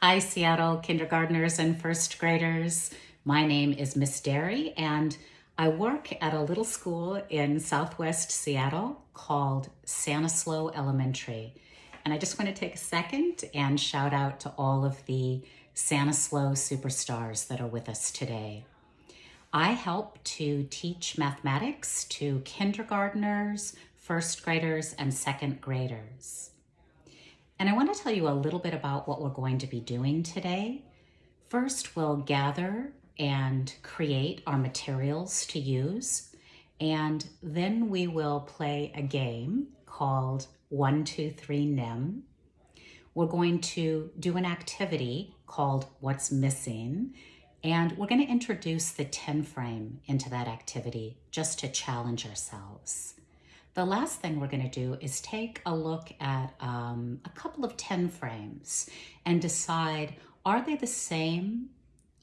Hi, Seattle kindergartners and first graders. My name is Miss Derry, and I work at a little school in Southwest Seattle called Sanislo Elementary. And I just want to take a second and shout out to all of the Sanislo superstars that are with us today. I help to teach mathematics to kindergartners, first graders, and second graders. And I want to tell you a little bit about what we're going to be doing today. First, we'll gather and create our materials to use. And then we will play a game called 123 NEM. We're going to do an activity called What's Missing. And we're going to introduce the 10 frame into that activity just to challenge ourselves. The last thing we're going to do is take a look at um, a couple of 10 frames and decide, are they the same?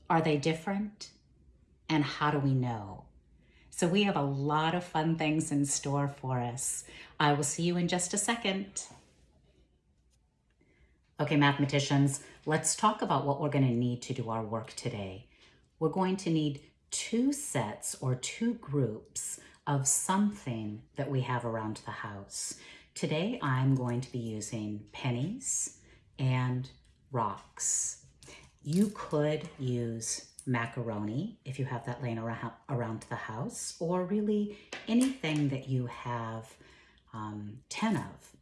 Are they different? And how do we know? So we have a lot of fun things in store for us. I will see you in just a second. Okay, mathematicians, let's talk about what we're going to need to do our work today. We're going to need two sets or two groups of something that we have around the house. Today I'm going to be using pennies and rocks. You could use macaroni if you have that laying around, the house or really anything that you have um, 10 of.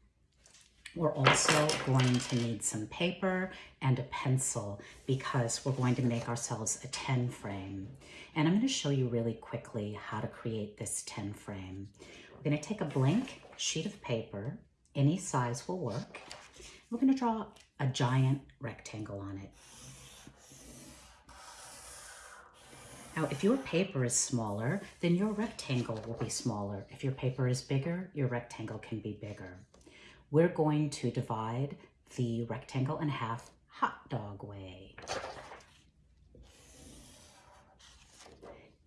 We're also going to need some paper and a pencil because we're going to make ourselves a 10 frame. And I'm going to show you really quickly how to create this 10 frame. We're going to take a blank sheet of paper, any size will work. We're going to draw a giant rectangle on it. Now, if your paper is smaller, then your rectangle will be smaller. If your paper is bigger, your rectangle can be bigger. We're going to divide the rectangle in half hot dog way.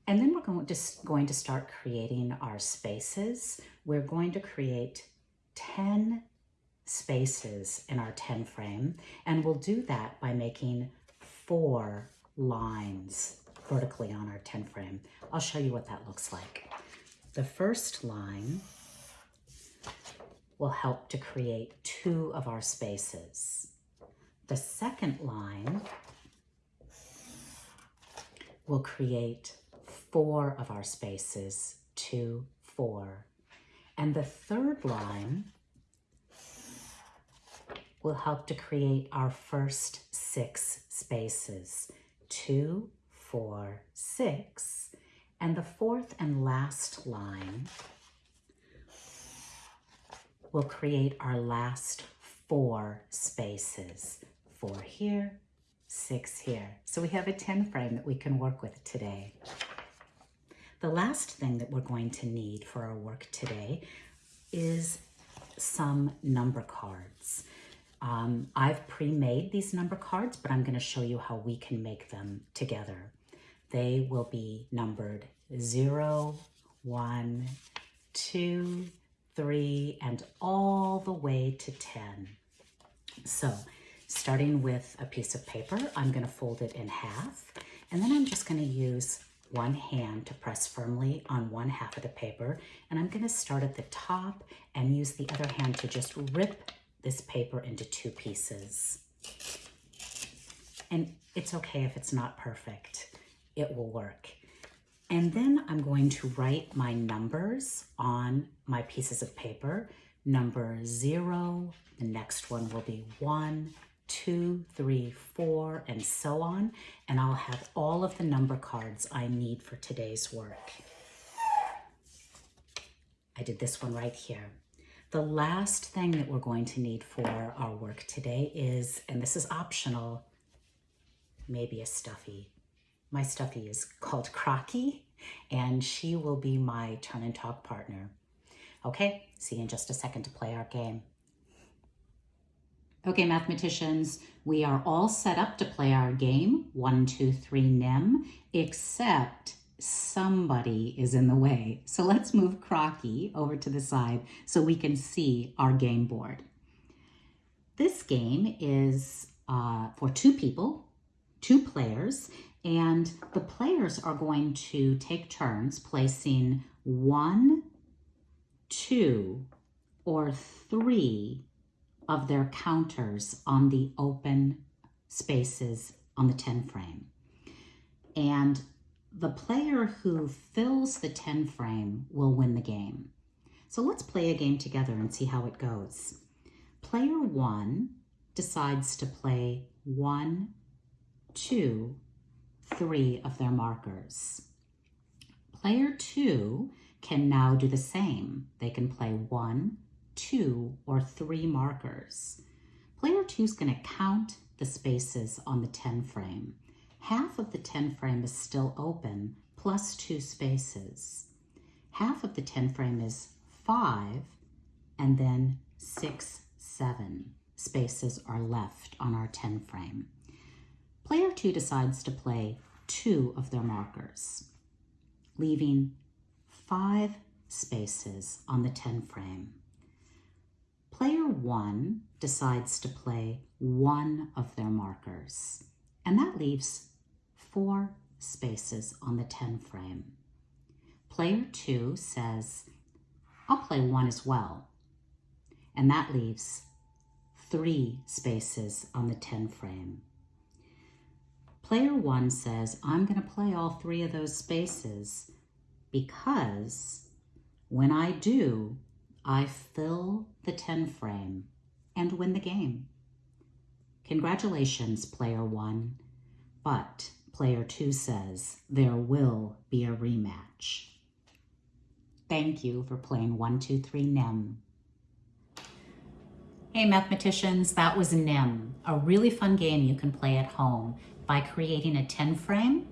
And then we're going to, going to start creating our spaces. We're going to create 10 spaces in our 10 frame, and we'll do that by making four lines vertically on our 10 frame. I'll show you what that looks like. The first line will help to create two of our spaces. The second line will create four of our spaces, two, four. And the third line will help to create our first six spaces, two, four, six. And the fourth and last line will create our last four spaces. Four here, six here. So we have a 10 frame that we can work with today. The last thing that we're going to need for our work today is some number cards. Um, I've pre-made these number cards, but I'm going to show you how we can make them together. They will be numbered 0, 1, 2, 3, and all the way to 10. So starting with a piece of paper, I'm going to fold it in half, and then I'm just going to use one hand to press firmly on one half of the paper. And I'm gonna start at the top and use the other hand to just rip this paper into two pieces. And it's okay if it's not perfect, it will work. And then I'm going to write my numbers on my pieces of paper. Number zero, the next one will be one, two, three, four, and so on. And I'll have all of the number cards I need for today's work. I did this one right here. The last thing that we're going to need for our work today is, and this is optional, maybe a stuffy. My stuffy is called Crocky, and she will be my turn and talk partner. Okay, see you in just a second to play our game. Okay, mathematicians, we are all set up to play our game, one, two, three, NEM, except somebody is in the way. So let's move Crocky over to the side so we can see our game board. This game is uh, for two people, two players, and the players are going to take turns placing one, two, or three of their counters on the open spaces on the 10 frame. And the player who fills the 10 frame will win the game. So let's play a game together and see how it goes. Player one decides to play one, two, three of their markers. Player two can now do the same. They can play one, two, or three markers. Player two is going to count the spaces on the 10 frame. Half of the 10 frame is still open, plus two spaces. Half of the 10 frame is five, and then six, seven spaces are left on our 10 frame. Player two decides to play two of their markers, leaving five spaces on the 10 frame. Player one decides to play one of their markers, and that leaves four spaces on the 10 frame. Player two says, I'll play one as well, and that leaves three spaces on the 10 frame. Player one says, I'm going to play all three of those spaces because when I do, I fill the 10 frame and win the game. Congratulations, player one, but player two says there will be a rematch. Thank you for playing 123 NEM. Hey mathematicians, that was NEM, a really fun game you can play at home by creating a 10 frame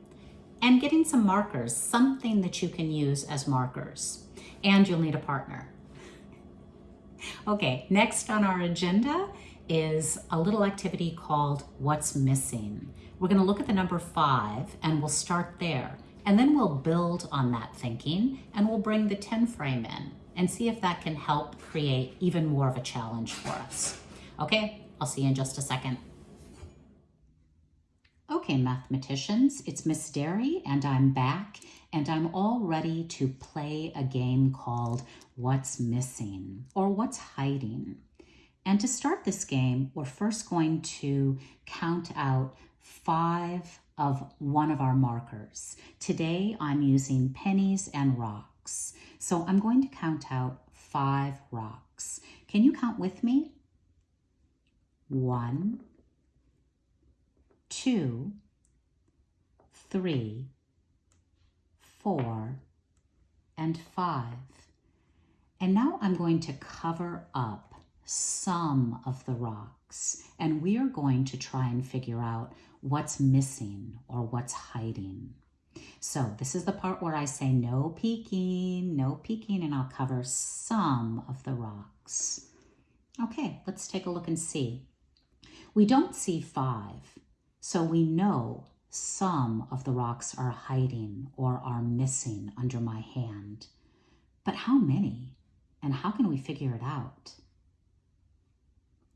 and getting some markers, something that you can use as markers. And you'll need a partner. Okay, next on our agenda is a little activity called What's Missing. We're gonna look at the number five and we'll start there. And then we'll build on that thinking and we'll bring the 10 frame in and see if that can help create even more of a challenge for us. Okay, I'll see you in just a second. Okay, mathematicians, it's Miss Derry and I'm back and I'm all ready to play a game called What's Missing or What's Hiding. And to start this game, we're first going to count out five of one of our markers. Today, I'm using pennies and rocks. So I'm going to count out five rocks. Can you count with me? One, two, three, four, and five. And now I'm going to cover up some of the rocks and we are going to try and figure out what's missing or what's hiding. So this is the part where I say no peeking, no peeking, and I'll cover some of the rocks. Okay, let's take a look and see. We don't see five, so we know some of the rocks are hiding or are missing under my hand. But how many? And how can we figure it out?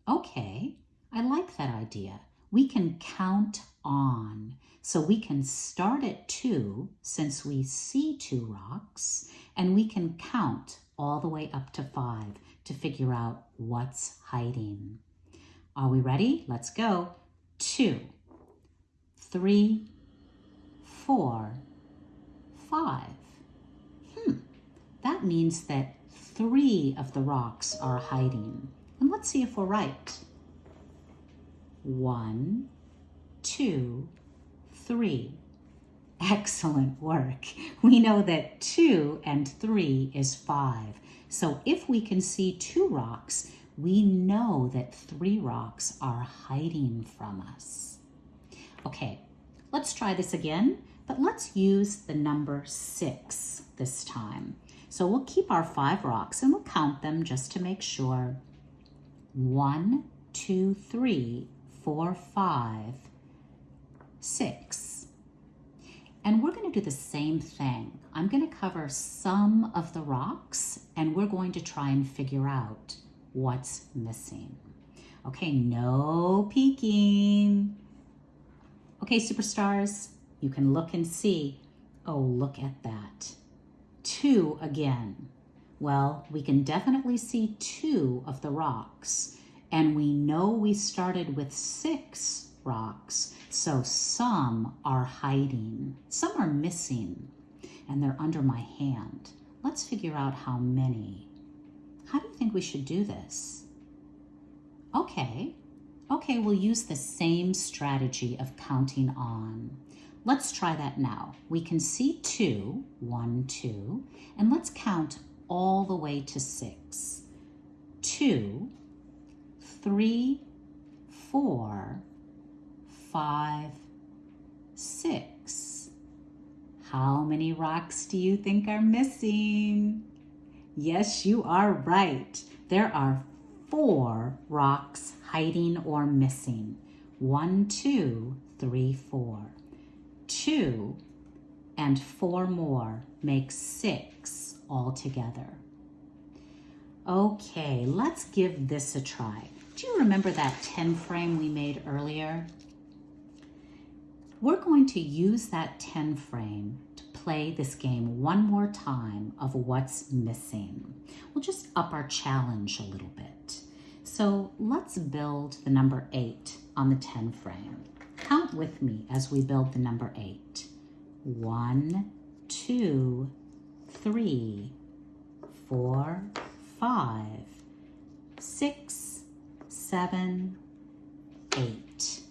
Okay, I like that idea. We can count on. So we can start at two since we see two rocks, and we can count all the way up to five to figure out what's hiding. Are we ready? Let's go. Two, three, four, five. Hmm, that means that three of the rocks are hiding. And let's see if we're right. One, two, three. Excellent work. We know that two and three is five. So if we can see two rocks, we know that three rocks are hiding from us. Okay, let's try this again, but let's use the number six this time. So we'll keep our five rocks and we'll count them just to make sure. One, two, three, four, five, six. And we're going to do the same thing. I'm going to cover some of the rocks and we're going to try and figure out what's missing. Okay, no peeking. Okay, superstars, you can look and see. Oh, look at that. Two again. Well, we can definitely see two of the rocks. And we know we started with six rocks, so some are hiding. Some are missing, and they're under my hand. Let's figure out how many. How do you think we should do this? Okay, okay, we'll use the same strategy of counting on. Let's try that now. We can see two, one, two, and let's count all the way to six. Two, three, four, five, six. How many rocks do you think are missing? Yes, you are right. There are four rocks hiding or missing. One, two, three, four. Two and four more make six altogether. Okay, let's give this a try. Do you remember that 10 frame we made earlier? We're going to use that 10 frame to play this game one more time of what's missing. We'll just up our challenge a little bit. So let's build the number 8 on the 10 frame. Count with me as we build the number 8. One, two, three, four, five, six, seven, eight.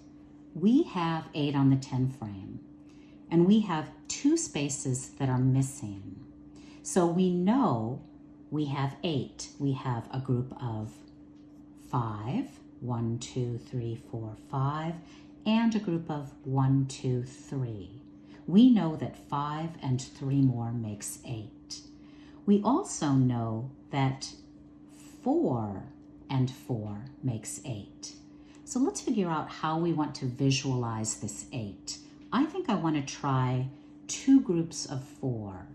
We have eight on the 10 frame, and we have two spaces that are missing. So we know we have eight. We have a group of five, one, two, three, four, five, and a group of one, two, three. We know that five and three more makes eight. We also know that four and four makes eight. So let's figure out how we want to visualize this eight. I think I want to try two groups of four,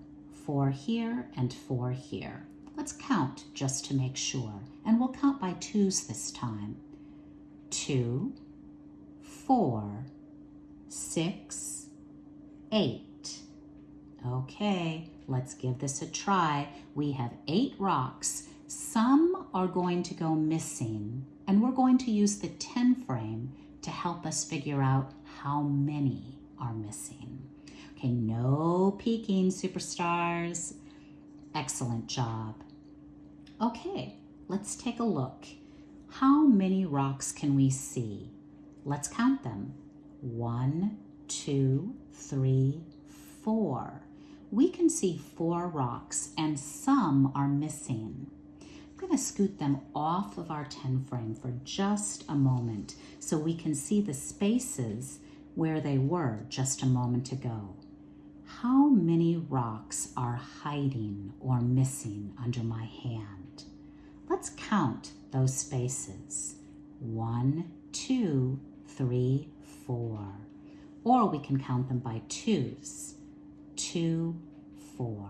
four here and four here. Let's count just to make sure, and we'll count by twos this time. Two, four, six, eight. Okay, let's give this a try. We have eight rocks. Some are going to go missing, and we're going to use the 10 frame to help us figure out how many are missing. Okay, no peeking, superstars. Excellent job. Okay, let's take a look. How many rocks can we see? Let's count them. One, two, three, four. We can see four rocks and some are missing. I'm going to scoot them off of our 10 frame for just a moment so we can see the spaces where they were just a moment ago. How many rocks are hiding or missing under my hand? Let's count those spaces. One, two, three, four. Or we can count them by twos. Two, four.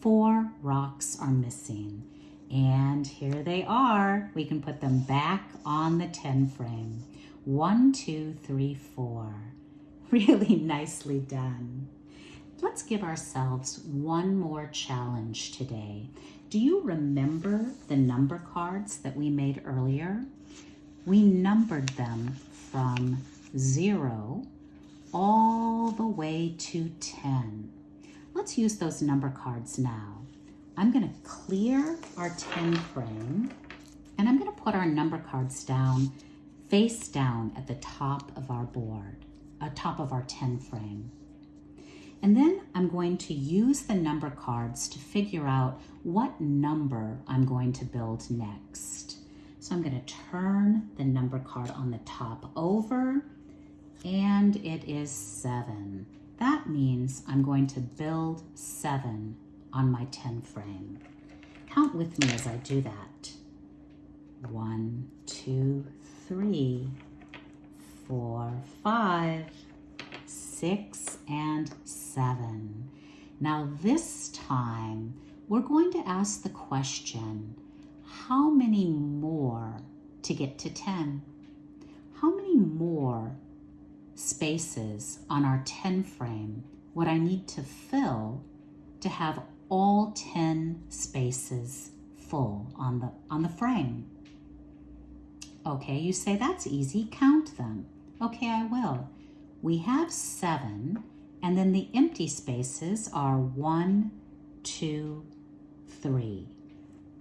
Four rocks are missing. And here they are. We can put them back on the 10 frame. One, two, three, four. Really nicely done. Let's give ourselves one more challenge today. Do you remember the number cards that we made earlier? We numbered them from zero all the way to 10. Let's use those number cards now. I'm gonna clear our 10 frame and I'm gonna put our number cards down face down at the top of our board, uh, top of our 10 frame. And then I'm going to use the number cards to figure out what number I'm going to build next. So I'm going to turn the number card on the top over and it is seven. That means I'm going to build seven on my 10 frame. Count with me as I do that. One, two, three, four, five, six, and seven. Now this time, we're going to ask the question, how many more to get to 10? How many more spaces on our 10 frame would I need to fill to have all 10 spaces full on the, on the frame? Okay, you say that's easy, count them. Okay, I will. We have seven, and then the empty spaces are one, two, three.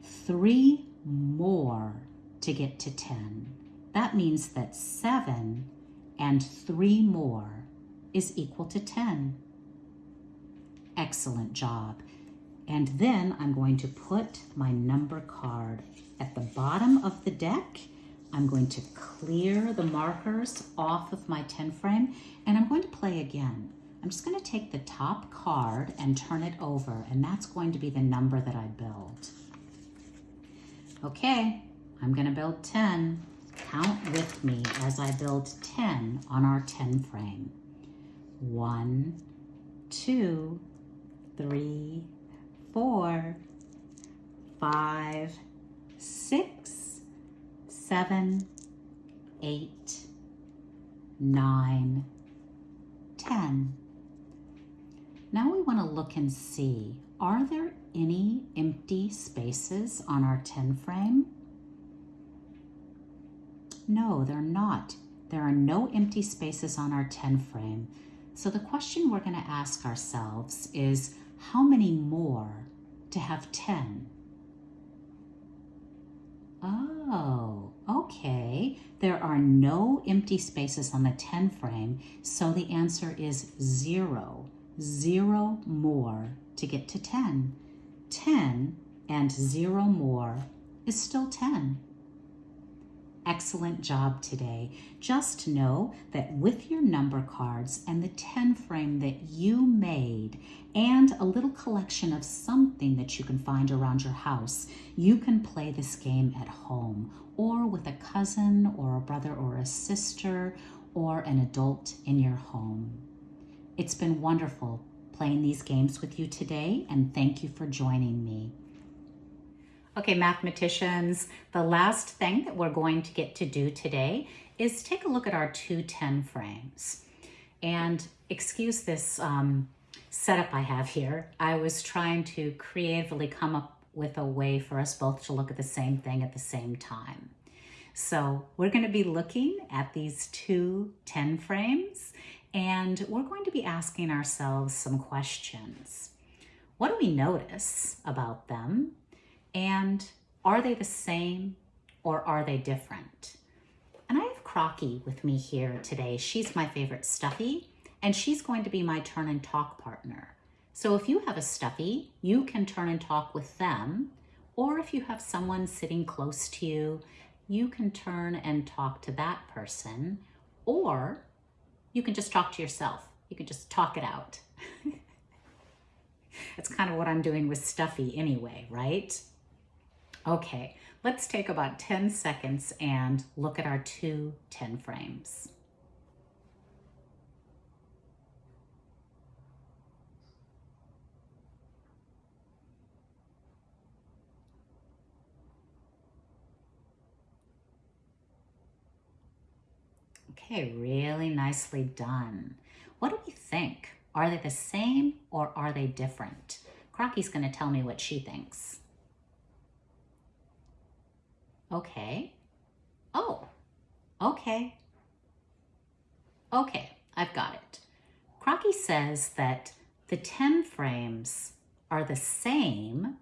Three more to get to 10. That means that seven and three more is equal to 10. Excellent job. And then I'm going to put my number card at the bottom of the deck I'm going to clear the markers off of my 10 frame and I'm going to play again. I'm just going to take the top card and turn it over and that's going to be the number that I build. Okay, I'm going to build 10. Count with me as I build 10 on our 10 frame. One, two, three, four, five, six, seven, eight, nine, ten. Now we want to look and see, are there any empty spaces on our 10 frame? No, they're not. There are no empty spaces on our 10 frame. So the question we're going to ask ourselves is, how many more to have 10? Oh, okay. There are no empty spaces on the 10 frame, so the answer is zero. Zero more to get to 10. 10 and zero more is still 10 excellent job today. Just know that with your number cards and the 10 frame that you made and a little collection of something that you can find around your house, you can play this game at home or with a cousin or a brother or a sister or an adult in your home. It's been wonderful playing these games with you today and thank you for joining me. Okay, mathematicians, the last thing that we're going to get to do today is take a look at our two 10 frames. And excuse this um, setup I have here. I was trying to creatively come up with a way for us both to look at the same thing at the same time. So we're going to be looking at these two 10 frames and we're going to be asking ourselves some questions. What do we notice about them? And are they the same or are they different? And I have Crocky with me here today. She's my favorite stuffy and she's going to be my turn and talk partner. So if you have a stuffy, you can turn and talk with them. Or if you have someone sitting close to you, you can turn and talk to that person. Or you can just talk to yourself. You can just talk it out. That's kind of what I'm doing with Stuffy anyway, right? Okay, let's take about 10 seconds and look at our two 10 frames. Okay, really nicely done. What do we think? Are they the same or are they different? Crocky's gonna tell me what she thinks. Okay. Oh, okay. Okay, I've got it. Crocky says that the 10 frames are the same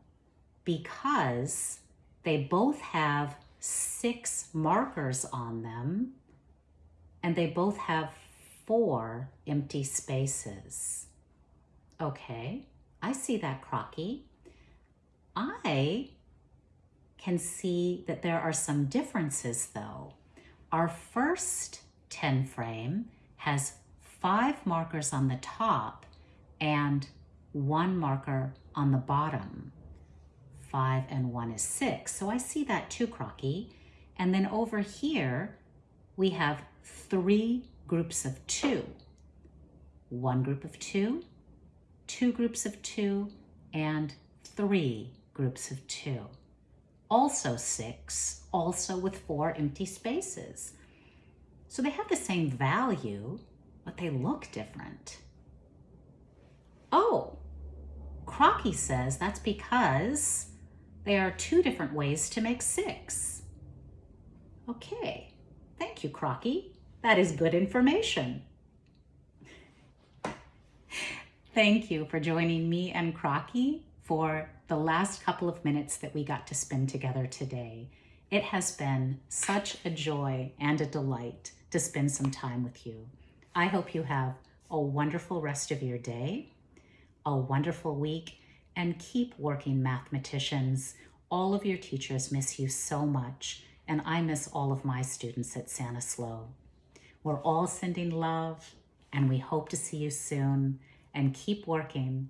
because they both have six markers on them and they both have four empty spaces. Okay, I see that, Crocky. I can see that there are some differences though. Our first 10 frame has five markers on the top and one marker on the bottom. Five and one is six. So I see that too, Crocky. And then over here, we have three groups of two. One group of two, two groups of two, and three groups of two. also six, also with four empty spaces. So they have the same value, but they look different. Oh, Crocky says that's because there are two different ways to make six. Okay, thank you, Crocky. That is good information. Thank you for joining me and Crocky for the last couple of minutes that we got to spend together today. It has been such a joy and a delight to spend some time with you. I hope you have a wonderful rest of your day, a wonderful week, and keep working mathematicians. All of your teachers miss you so much, and I miss all of my students at Sanislo. We're all sending love, and we hope to see you soon. And keep working